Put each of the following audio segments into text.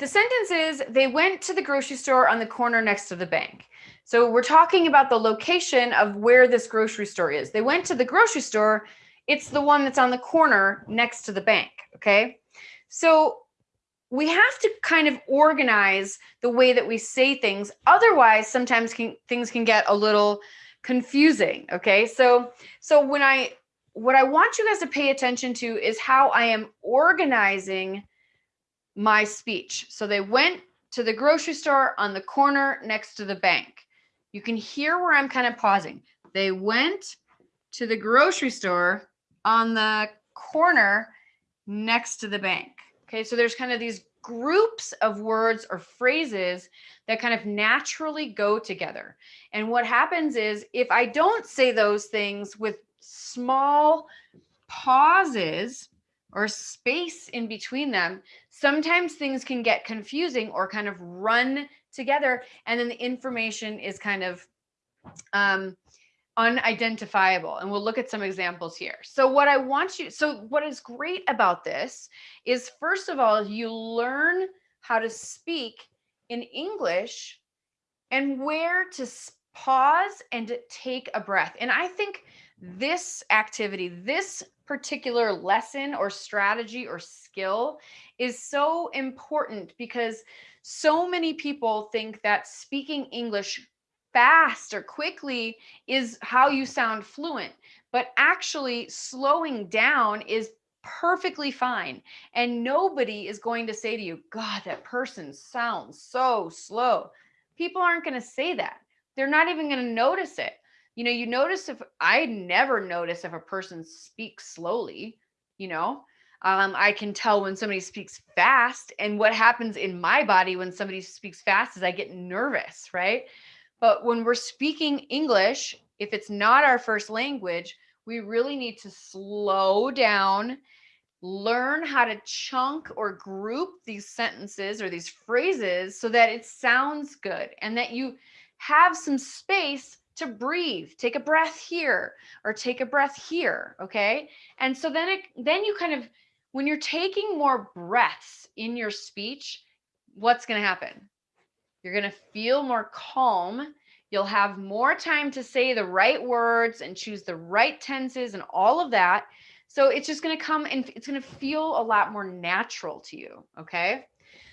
the sentence is they went to the grocery store on the corner next to the bank. So we're talking about the location of where this grocery store is. They went to the grocery store. It's the one that's on the corner next to the bank. Okay. So we have to kind of organize the way that we say things. Otherwise, sometimes can, things can get a little confusing. Okay. So, so when I, what I want you guys to pay attention to is how I am organizing my speech. So they went to the grocery store on the corner next to the bank. You can hear where I'm kind of pausing. They went to the grocery store on the corner next to the bank. Okay, so there's kind of these groups of words or phrases that kind of naturally go together. And what happens is if I don't say those things with small pauses or space in between them, sometimes things can get confusing or kind of run together. And then the information is kind of um, unidentifiable. And we'll look at some examples here. So what I want you, so what is great about this is first of all, you learn how to speak in English and where to pause and take a breath. And I think this activity, this particular lesson or strategy or skill is so important because so many people think that speaking English fast or quickly is how you sound fluent, but actually slowing down is perfectly fine. And nobody is going to say to you, God, that person sounds so slow. People aren't going to say that. They're not even going to notice it. You know, you notice if I never notice if a person speaks slowly, you know, um, I can tell when somebody speaks fast. And what happens in my body when somebody speaks fast is I get nervous, right? But when we're speaking English, if it's not our first language, we really need to slow down, learn how to chunk or group these sentences or these phrases so that it sounds good and that you have some space to breathe take a breath here or take a breath here okay and so then it then you kind of when you're taking more breaths in your speech what's going to happen you're going to feel more calm. You'll have more time to say the right words and choose the right tenses and all of that. So it's just going to come and it's going to feel a lot more natural to you. Okay.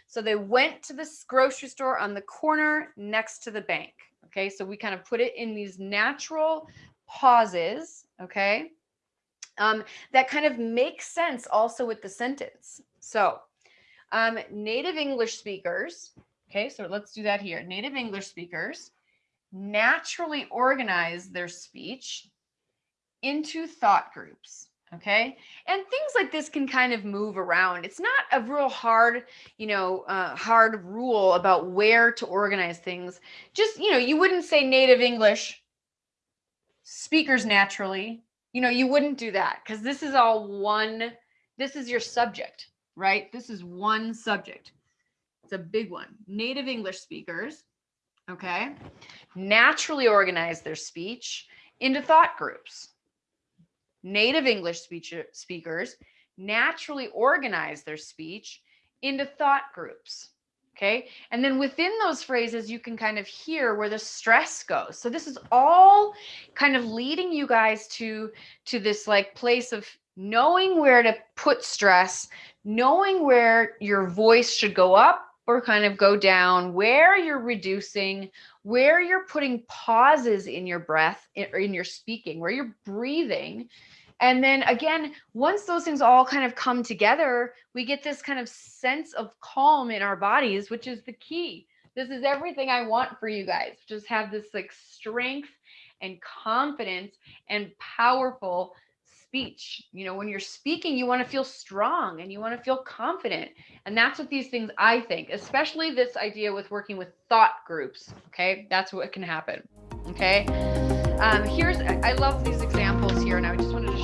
So they went to this grocery store on the corner next to the bank. Okay. So we kind of put it in these natural pauses. Okay. Um, that kind of makes sense also with the sentence. So um, native English speakers Okay, so let's do that here. Native English speakers naturally organize their speech into thought groups. Okay. And things like this can kind of move around. It's not a real hard, you know, uh, hard rule about where to organize things. Just, you know, you wouldn't say native English speakers naturally. You know, you wouldn't do that because this is all one, this is your subject, right? This is one subject. It's a big one. Native English speakers, okay, naturally organize their speech into thought groups. Native English speech speakers naturally organize their speech into thought groups. Okay. And then within those phrases, you can kind of hear where the stress goes. So this is all kind of leading you guys to, to this like place of knowing where to put stress, knowing where your voice should go up or kind of go down, where you're reducing, where you're putting pauses in your breath or in your speaking, where you're breathing. And then again, once those things all kind of come together, we get this kind of sense of calm in our bodies, which is the key. This is everything I want for you guys. Just have this like strength and confidence and powerful speech. You know, when you're speaking, you want to feel strong and you want to feel confident. And that's what these things I think, especially this idea with working with thought groups. Okay. That's what can happen. Okay. Um, here's, I love these examples here, and I just wanted to